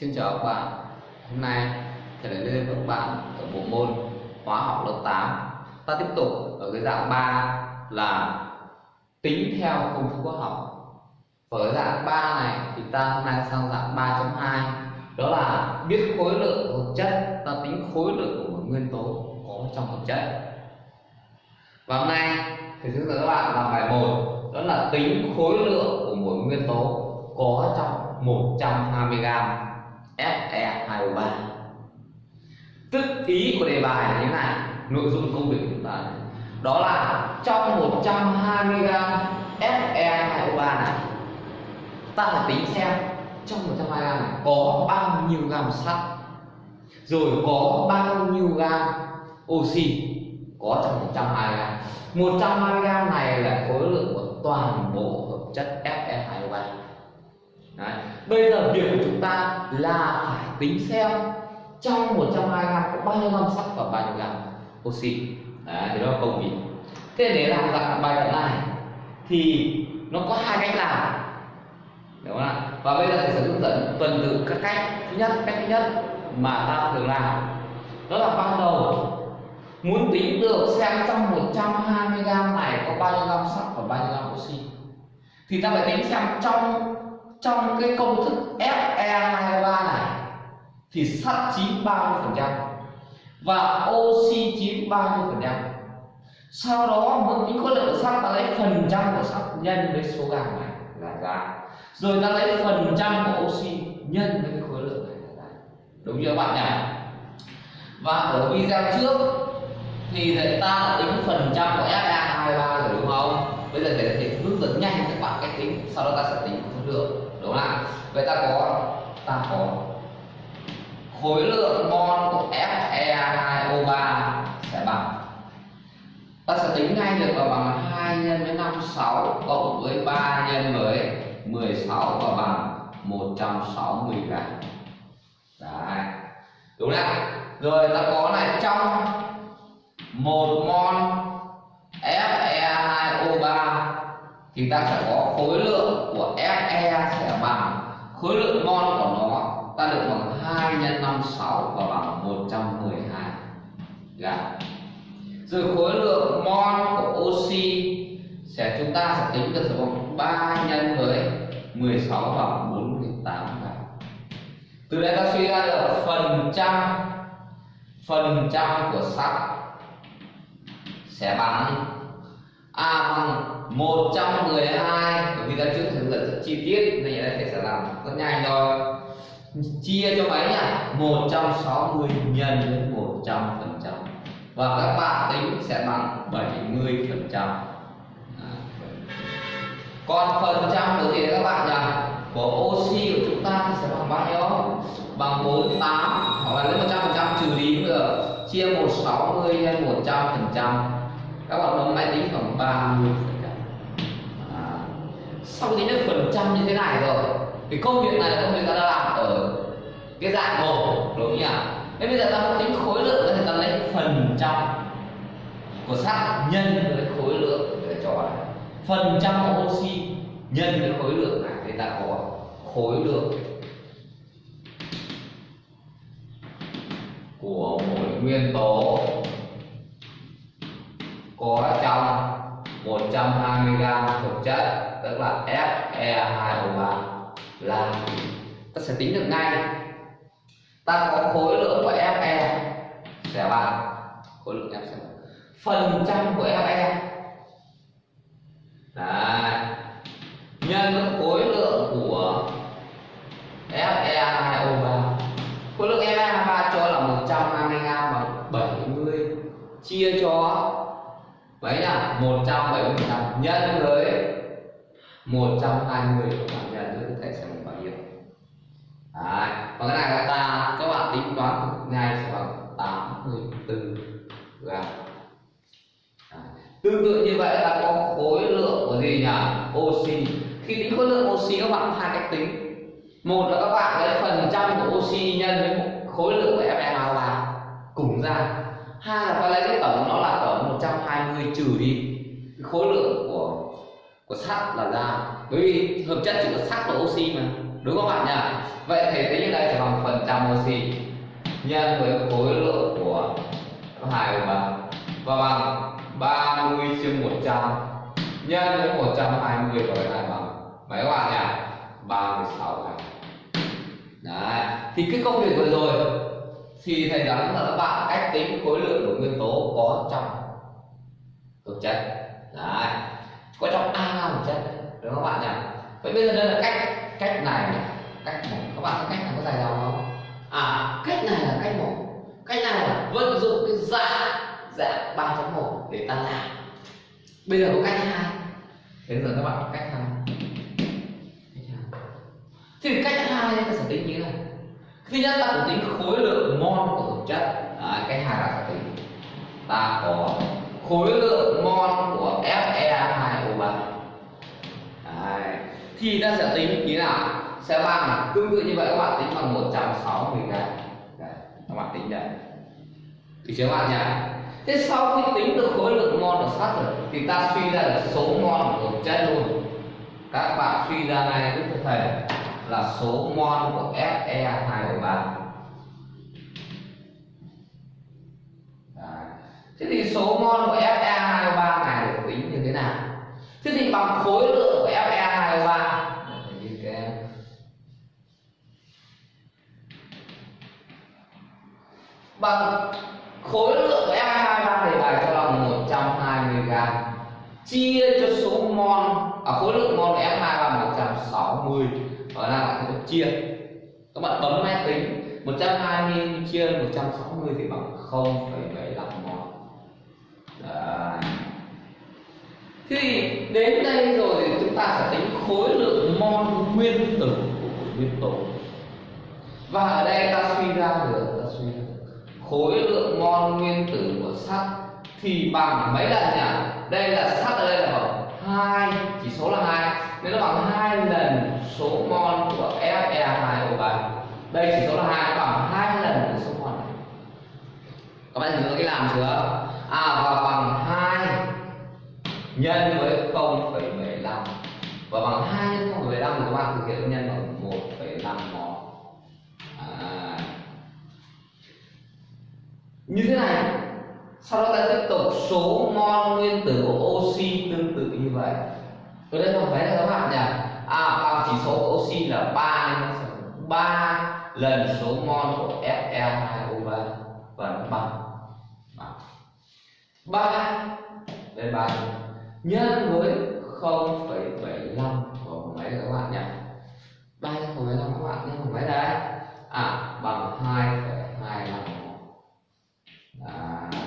Xin chào các bạn. Hôm nay thầy đã lên với các bạn ở bộ môn hóa học lớp 8 Ta tiếp tục ở cái dạng 3 là tính theo công thức hóa học. Ở dạng 3 này thì ta hôm nay sang dạng 3.2 Đó là biết khối lượng của hợp chất, Ta tính khối lượng của một nguyên tố có trong hợp chất. Và hôm nay thầy hướng dẫn các bạn làm bài 1 Đó là tính khối lượng của một nguyên tố có trong 120 gram Fe2O3 Tức ý của đề bài là như thế này, Nội dung công việc của chúng ta. Đó là trong 120 gram Fe2O3 này, Ta phải tính xem trong 120 gram này có bao nhiêu gam sắt, Rồi có bao nhiêu gam oxy có trong 120 gram 120 gram này là khối lượng của toàn bộ hợp chất Fe2O3 Đấy. Bây giờ việc của chúng ta là phải tính xem trong 120 gram có bao nhiêu gram sắt và bao nhiêu gram oxy. Đấy, thì đó là công việc. Thế để làm dạng bài tập này thì nó có hai cách làm. Đúng không ạ? Và bây giờ thầy sẽ hướng dẫn tuần tự các cách. Thứ nhất, cách thứ nhất mà ta thường làm đó là ban đầu muốn tính được xem trong 120 gram này có bao nhiêu gram sắt và bao nhiêu gram oxy thì ta phải tính xem trong trong cái công thức Fe2O3 này thì sắt chiếm bao nhiêu phần trăm và oxy chiếm bao nhiêu phần trăm. Sau đó muốn tính khối lượng sắt ta lấy phần trăm của sắt nhân với số gam này là ra. Rồi ta lấy phần trăm của oxy nhân với cái khối lượng này là ra. Đúng chưa các bạn nhỉ? Và ở video trước thì người ta đã tính phần trăm của Fe2O3 rồi đúng không? Bây giờ thầy sẽ hướng dẫn nhanh các bạn cách tính sau đó ta sẽ tính khối lượng, đúng không ạ? Vậy ta có ta có khối lượng mol của Fe2O3 sẽ bằng. Ta sẽ tính ngay được là bằng 2 nhân với 56 cộng với 3 nhân với 16 và bằng 160 gram. Đấy. Đúng không rồi ta có này, trong một mol thì ta sẽ có khối lượng của Fe sẽ bằng khối lượng mol của nó, ta được bằng 2 nhân 56 và bằng 112 gram. Dạ. Rồi khối lượng mol của oxy sẽ, chúng ta sẽ tính được bằng 3 nhân với 16 bằng 48 gram. Từ đây ta suy ra được phần trăm phần trăm của sắt sẽ bằng A bằng một trong 12 bởi vì ta trước hướng dẫn rất chi tiết, nên đây thầy sẽ làm rất nhanh thôi. Chia cho mấy nhỉ? 160 nhân với 100 phần trăm. Và các bạn tính sẽ bằng 70 phần trăm. À, còn phần trăm của gì các bạn nhỉ? Của oxy của chúng ta thì sẽ bằng bao nhiêu? Bằng 48 hoặc là lấy 100 phần trăm trừ đi cũng được. Chia 160 nhân 100 phần trăm. Các bạn bấm máy tính khoảng 30 phần sau tính được phần trăm như thế này rồi, thì công việc này là công việc ta đã làm ở cái dạng một, đúng không nhỉ? Thế bây giờ ta muốn tính khối lượng thì ta lấy phần trăm của sắt nhân với khối lượng để cho này. Phần trăm của oxy nhân với khối lượng này thì ta có khối lượng của mỗi nguyên tố có trong 120 gram hợp chất, tức là Fe2O3 là ta sẽ tính được ngay. Ta có khối lượng của Fe, sẽ bằng khối lượng Fe. Phần trăm của Fe Đấy. nhân với khối lượng của Fe2O3 khối lượng Fe2O3 cho là 120 gram bằng 70 chia cho mấy nhỉ 170 trăm nhân với 120 các bạn nhân với thầy sẽ bằng bao nhiêu Đấy. và cái này là ta các bạn tính toán ngay sẽ bằng 84 gram. Tương tự như vậy là có khối lượng của gì nhỉ? Oxy. Khi tính khối lượng oxy, các bạn có hai cách tính. Một là các bạn lấy phần trăm của oxy nhân với khối lượng của Fe2O3 cùng ra hai là ta lấy cái tổng nó là tổng 120 trừ đi. Khối lượng của của sắt là ra. Bởi vì hợp chất chỉ có sắt và oxy mà. Đúng không bạn nhỉ? Vậy thì tính ở đây sẽ bằng phần trăm oxy nhân với khối lượng của hai bạn. Và bằng 30 chia 100 nhân với 120 và cái này bằng mấy các bạn nhỉ? 36 này. Đấy. Thì cái công việc vừa rồi thì thầy đoán là các bạn cách tính khối lượng của nguyên tố có trong thực chất. Đấy. Có trong a thực chất, đúng không các bạn nhỉ? Vậy bây giờ đây là cách cách này cách một. Các bạn có cách này có dài dòng không? À cách này là cách một. Cách này là vận dụng cái dạng dạng 3.1 để ta làm. Bây giờ có cách hai. Thế giờ các bạn có cách hai. Thì cách hai ta sẽ tính như thế này thứ nhất ta cũng tính khối lượng mol của thực chất à, cái hai là tính ta có khối lượng mol của Fe2O3 Đấy. thì ta sẽ tính như thế nào? Sẽ bằng tương tự như vậy các bạn tính bằng 160 gram. Các bạn tính đây. Thì các bạn nhá thế sau khi tính được khối lượng mol của sắt rồi thì ta suy ra được số mol của thực chất luôn. Các bạn suy ra ngay giúp thầy là số mol của Fe2O3 Thế thì số mol của Fe2O3 này được tính như thế nào? Thế thì bằng khối lượng của Fe2O3 bằng khối lượng của Fe2O3 thì bài cho là 120 g chia cho số mol à, khối lượng mol của F2 160 ở ra là sẽ chia. Các bạn bấm máy tính 120 chia 160 thì bằng 0,75 mol. Đấy. Thế thì đến đây rồi thì chúng ta sẽ tính khối lượng mol nguyên tử của nguyên tố. Và ở đây ta suy ra được ta suy ra được. Khối lượng mol nguyên tử của sắt thì bằng mấy lần nhỉ? Đây là sắt ở đây là bằng hai chỉ số là hai. Nên nó bằng hai lần số mol của Fe2O3 đây chỉ số là hai bằng hai lần của số mol này. Các bạn nhớ cái làm chưa? À và bằng hai nhân với 0,75 và bằng hai nhân 0,75 thì các bạn thực hiện nhân bằng 1,5 mol. À. như thế này sau đó ta tiếp tục số mol nguyên tử của oxy tương tự như vậy. Tôi đây không? Thấy là các bạn nhỉ? À bằng chỉ số của oxy là 3 nên 3 lần số mol của Fe2O3 và nó bằng ba. Đây ba. Nhân với 0,75 của mấy các bạn nhỉ? Ba nhân 0,75 các bạn nhân mấy đấy à bằng 2,25 à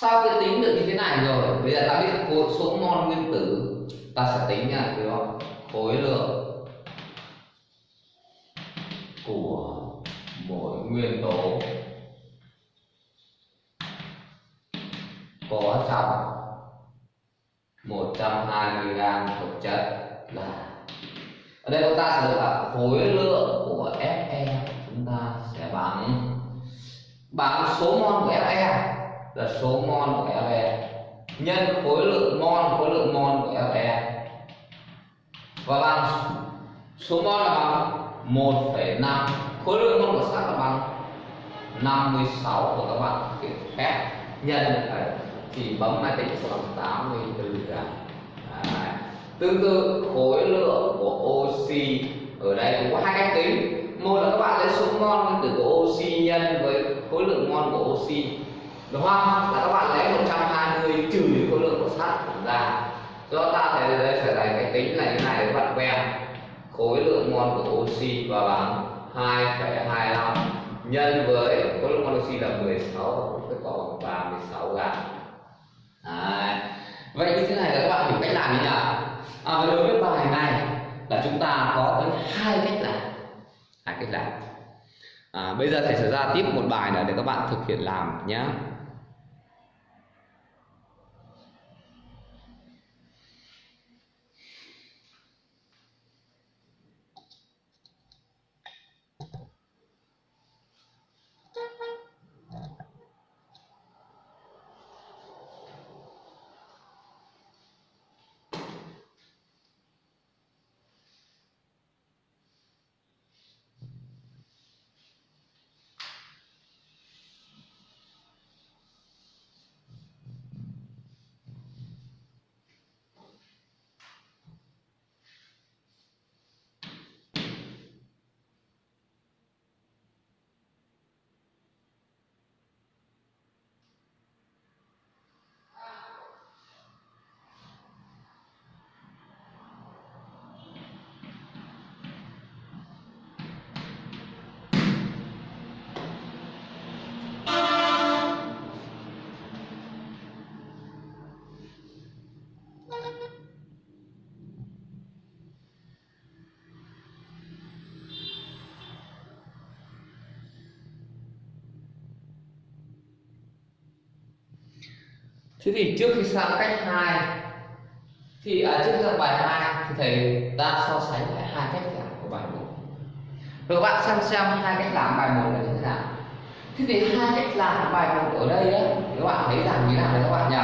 sau khi tính được như thế này rồi? Bây giờ ta biết khối số mol nguyên tử, ta sẽ tính là cái đó khối lượng của mỗi nguyên tố có trong 120 g thực chất là ở đây chúng ta sẽ được là khối lượng của Fe, chúng ta sẽ bằng bằng số mol của Fe là số mol của Fe nhân khối lượng mol khối lượng mol của Fe và bằng số mol là bằng 1,5 khối lượng mol của sắt là bằng 56 của các bạn. Phép nhân phải thì bấm máy tính sẽ bằng 84 gram Đấy. tương tự khối lượng của oxy ở đây cũng có hai cách tính. Một là các bạn lấy số mol nguyên tử của oxy nhân với khối lượng mol của oxy đúng không? Là các bạn lấy 120 trừ đi khối lượng của sắt ra do ta thấy đây phải là cái tính là như này các bạn quen. Khối lượng mol của oxy và bằng 2,25 nhân với khối lượng mol oxy là 16 cái có 36 gram Đấy. vậy như thế này là các bạn hiểu cách làm như nào? À, và đối với bài này là chúng ta có tới hai cách làm. Hai cách làm. À, bây giờ thầy sẽ ra tiếp một bài nữa để các bạn thực hiện làm nhé thế thì trước khi sang cách hai thì à, trước khi sang bài hai thì thầy ta so sánh lại hai cách làm của bài một. Rồi các bạn xem xem hai cách làm bài một là như thế nào. Thế thì hai cách làm bài một ở đây á các bạn thấy rằng như thế nào đấy các bạn nhỉ?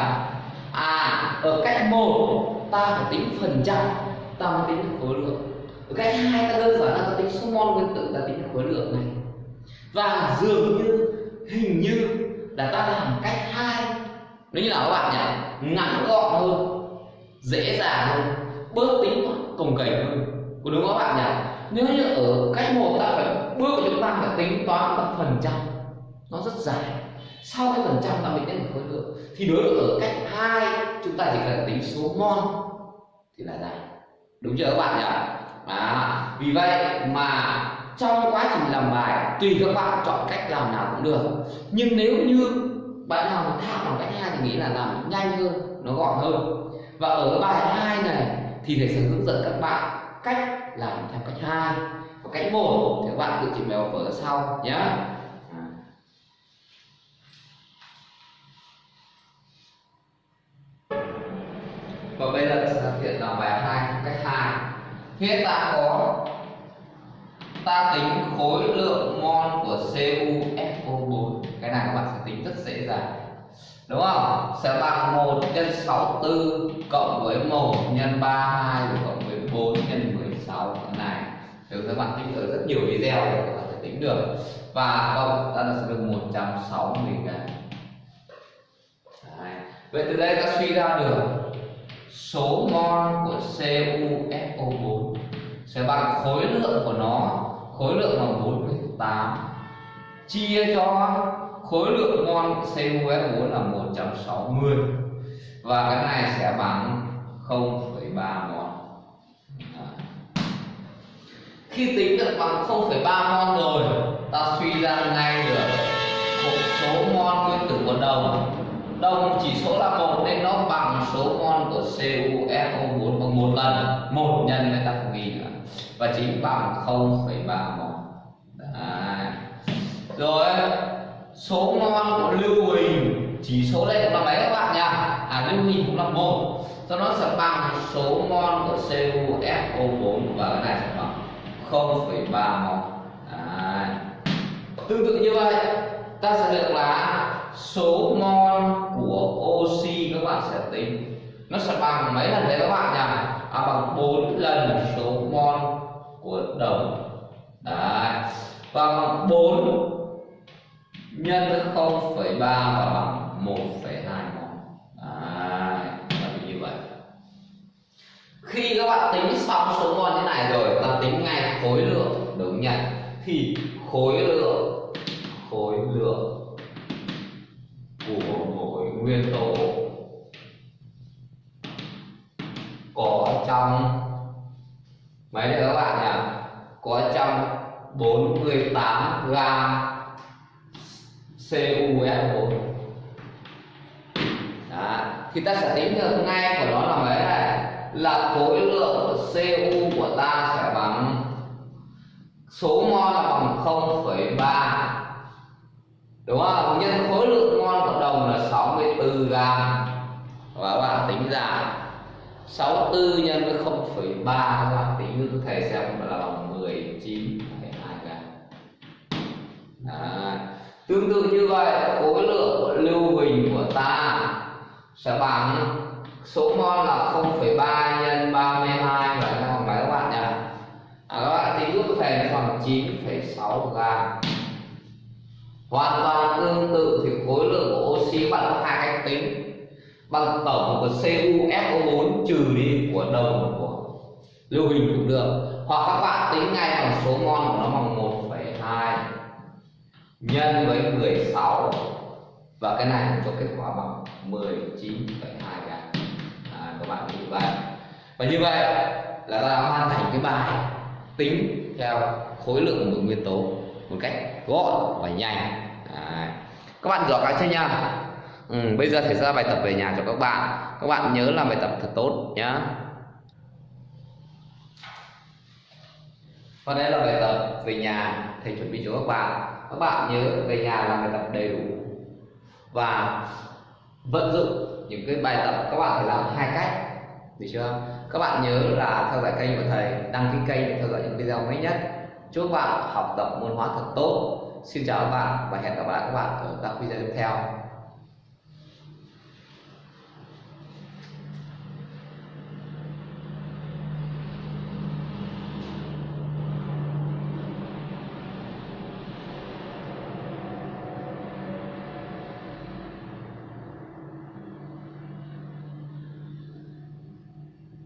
À ở cách một ta phải tính phần trăm ta mới tính được khối lượng. Ở cách hai ta đơn giản là ta tính số mol nguyên tử ta tính được khối lượng này. Và dường như hình như là ta làm cách hai nếu như là các bạn nhỉ? Ngắn gọn hơn dễ dàng hơn bớt tính cồng kềnh hơn. Có đúng không các bạn nhỉ? Nếu như ở cách một ta phải bước của chúng ta phải tính toán bằng phần trăm. Nó rất dài. Sau cái phần trăm ta mới tính được khối lượng thì đối với ở cách hai chúng ta chỉ cần tính số mol thì là dài. Đúng chưa các bạn nhỉ? À, vì vậy mà trong quá trình làm bài tùy các bạn chọn cách làm nào cũng được. Nhưng nếu như bạn nào mà tham bằng cách hai thì nghĩ là làm nhanh hơn, nó gọn hơn. Và ở bài hai này thì thầy sẽ hướng dẫn các bạn cách làm theo cách hai. Và cách một, thì các bạn tự trình bày vở sau nhé. Và bây giờ sẽ thực hiện làm bài hai cách hai. Hiện ta có, ta tính khối lượng mol của CuF cái này các bạn sẽ tính rất dễ dàng đúng không sẽ bằng 1 nhân 64 cộng với 1 nhân 32 rồi cộng với 4 nhân 16 cái này thì các bạn tính ở rất nhiều video để các bạn sẽ tính được. Và cộng ta sẽ được 160 gram vậy từ đây ta suy ra được số mol của CuSO4 sẽ bằng khối lượng của nó, khối lượng bằng 48 chia cho khối lượng mol của CuSO4 là 160 và cái này sẽ bằng 0,3 mol khi tính được bằng 0,3 mol rồi ta suy ra ngay được một số mol nguyên tử của đồng. Đồng chỉ số là một nên nó bằng số mol của CuSO4 bằng một lần. Một nhân với ta không ghi nữa và chính bằng 0,3 mol Đấy. rồi số mol của lưu huỳnh chỉ số đây cũng là mấy các bạn nhỉ à lưu huỳnh cũng là một. Cho nó sẽ bằng số mol của CuSO4 và cái này sẽ bằng 0,3 mol à, tương tự như vậy ta sẽ được là số mol của oxy các bạn sẽ tính. Nó sẽ bằng mấy lần đấy các bạn nhỉ à, bằng 4 lần số mol của đồng. Đấy. Bằng 4 nhân với 0,3 và bằng 1,2 mol. Đấy là như vậy. Khi các bạn tính xong số mol như này rồi ta tính ngay khối lượng đúng nhỉ thì khối lượng khối lượng của mỗi nguyên tố có trong mấy đấy các bạn nhỉ? Có trong 48 gram CuS4 Đó. thì ta sẽ tính được ngay của nó là mấy này là khối lượng Cu của ta sẽ bằng số mol là bằng 0,3 đúng không? Nhân khối lượng mol của đồng là 64 gram và các bạn tính ra 64 nhân với 0,3 các bạn tính cho thầy xem là bằng tương tự như vậy khối lượng của lưu huỳnh của ta sẽ bằng số mol là 0,3 nhân 32 và các bạn các bạn nhỉ à, các bạn tính giúp thầy nó bằng 9,6 gram. Hoàn toàn tương tự thì khối lượng của oxy bạn có hai cách tính. Bằng tổng của CuSO4 trừ đi của đồng của lưu huỳnh cũng được. Hoặc các bạn tính ngay bằng số mol của nó bằng 1,2 nhân với 16 và cái này cho kết quả bằng 19,2 gram à, các bạn như vậy. Và như vậy là ta đã hoàn thành cái bài tính theo khối lượng của một nguyên tố một cách gọn và nhanh. À, các bạn giỏi cái chưa nha ừ, bây giờ thầy ra bài tập về nhà cho các bạn. Các bạn nhớ làm bài tập thật tốt nhé và đây là bài tập về nhà thầy chuẩn bị cho các bạn các bạn nhớ, về nhà làm bài tập đầy đủ và vận dụng những cái bài tập. Các bạn phải làm hai cách, được chưa? Các bạn nhớ là theo dõi kênh của thầy, đăng ký kênh để theo dõi những video mới nhất. Chúc các bạn học tập môn hóa thật tốt. Xin chào các bạn và hẹn gặp lại các bạn ở các video tiếp theo.